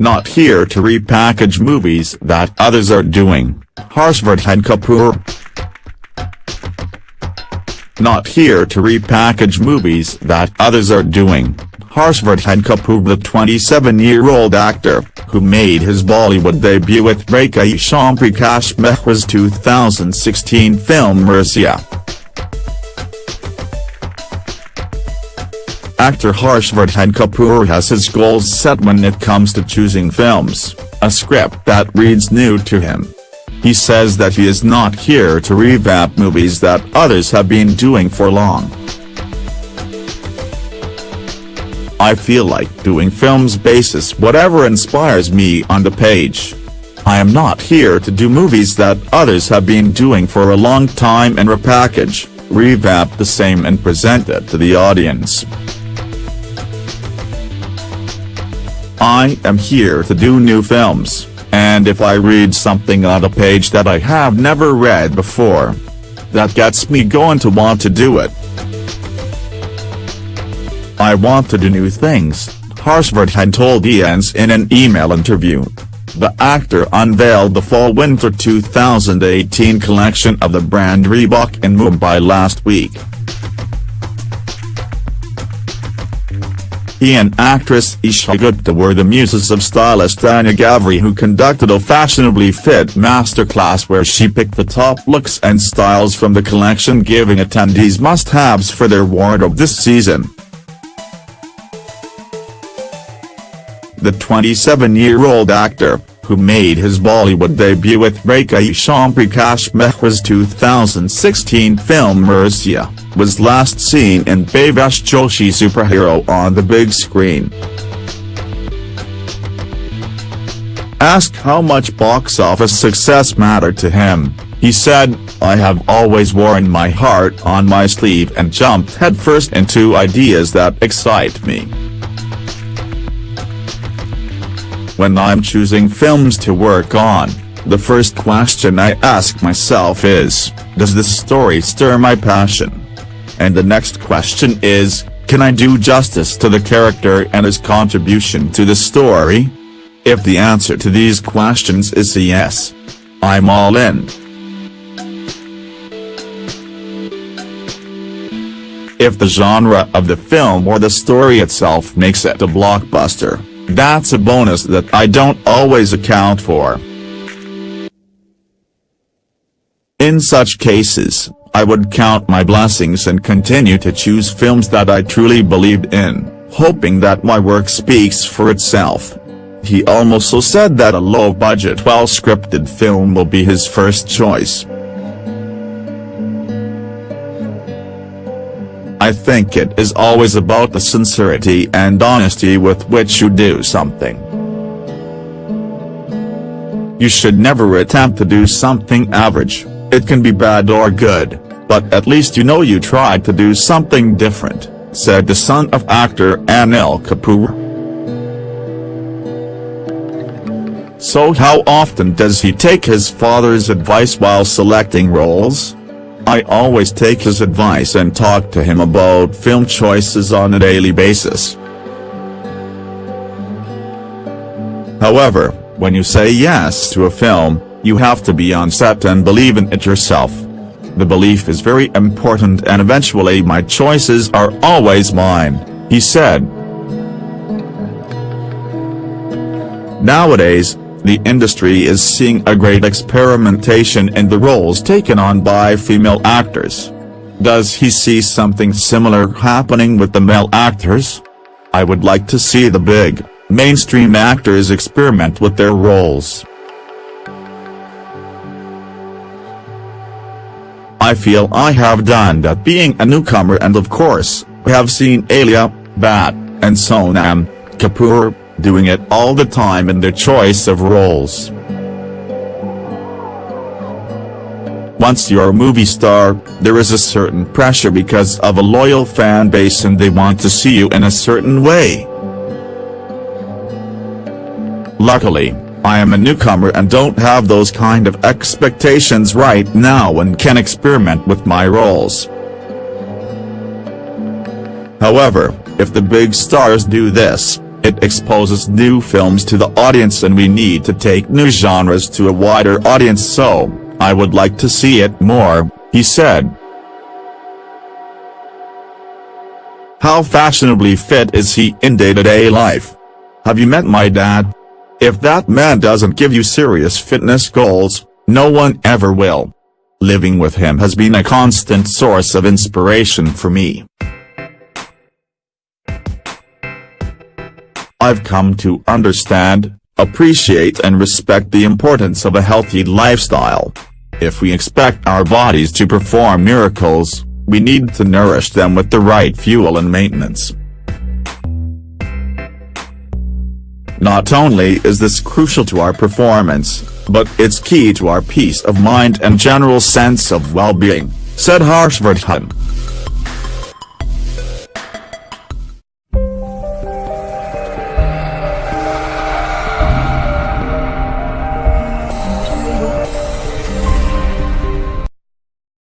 Not here to repackage movies that others are doing, Harshvardhan Kapoor. Not here to repackage movies that others are doing, Harshvardhan Kapoor the 27-year-old actor, who made his Bollywood debut with Rakeysh Omprakash Mehra's 2016 film Mirzya. Actor Harshvardhan Kapoor has his goals set when it comes to choosing films, a script that reads new to him. He says that he is not here to revamp movies that others have been doing for long. I feel like doing films basis whatever inspires me on the page. I am not here to do movies that others have been doing for a long time and repackage, revamp the same and present it to the audience. I am here to do new films, and if I read something on a page that I have never read before, that gets me going to want to do it. I want to do new things, Harshvardhan told IANS in an email interview. The actor unveiled the Fall-Winter 2018 collection of the brand Reebok in Mumbai last week. He and actress Esha Gupta were the muses of stylist Tanya Ghavri who conducted a fashionably fit masterclass where she picked the top looks and styles from the collection giving attendees must-haves for their wardrobe this season. The 27-year-old actor, who made his Bollywood debut with Rakeysh Omprakash Mehra's 2016 film Mirzya, was last seen in Bhavesh Joshi superhero on the big screen. Asked how much box office success mattered to him, he said, I have always worn my heart on my sleeve and jumped headfirst into ideas that excite me. When I'm choosing films to work on, the first question I ask myself is, does this story stir my passion? And the next question is, can I do justice to the character and his contribution to the story? If the answer to these questions is yes, I'm all in. If the genre of the film or the story itself makes it a blockbuster, that's a bonus that I don't always account for. In such cases, I would count my blessings and continue to choose films that I truly believed in, hoping that my work speaks for itself. He also said that a low-budget well-scripted film will be his first choice. I think it is always about the sincerity and honesty with which you do something. You should never attempt to do something average, it can be bad or good, but at least you know you tried to do something different, said the son of actor Anil Kapoor. So how often does he take his father's advice while selecting roles? I always take his advice and talk to him about film choices on a daily basis. However, when you say yes to a film, you have to be on set and believe in it yourself. The belief is very important and eventually my choices are always mine, he said. Nowadays, the industry is seeing a great experimentation in the roles taken on by female actors. Does he see something similar happening with the male actors? I would like to see the big, mainstream actors experiment with their roles. I feel I have done that being a newcomer and of course, have seen Alia, Bhatt, and Sonam, Kapoor, doing it all the time in their choice of roles. Once you're a movie star, there is a certain pressure because of a loyal fan base and they want to see you in a certain way. Luckily, I am a newcomer and don't have those kind of expectations right now and can experiment with my roles. However, if the big stars do this, It exposes new films to the audience and we need to take new genres to a wider audience so, I would like to see it more, he said. How fashionably fit is he in day-to-day -day life? Have you met my dad? If that man doesn't give you serious fitness goals, no one ever will. Living with him has been a constant source of inspiration for me. I've come to understand, appreciate and respect the importance of a healthy lifestyle. If we expect our bodies to perform miracles, we need to nourish them with the right fuel and maintenance. Not only is this crucial to our performance, but it's key to our peace of mind and general sense of well-being, said Harshvardhan.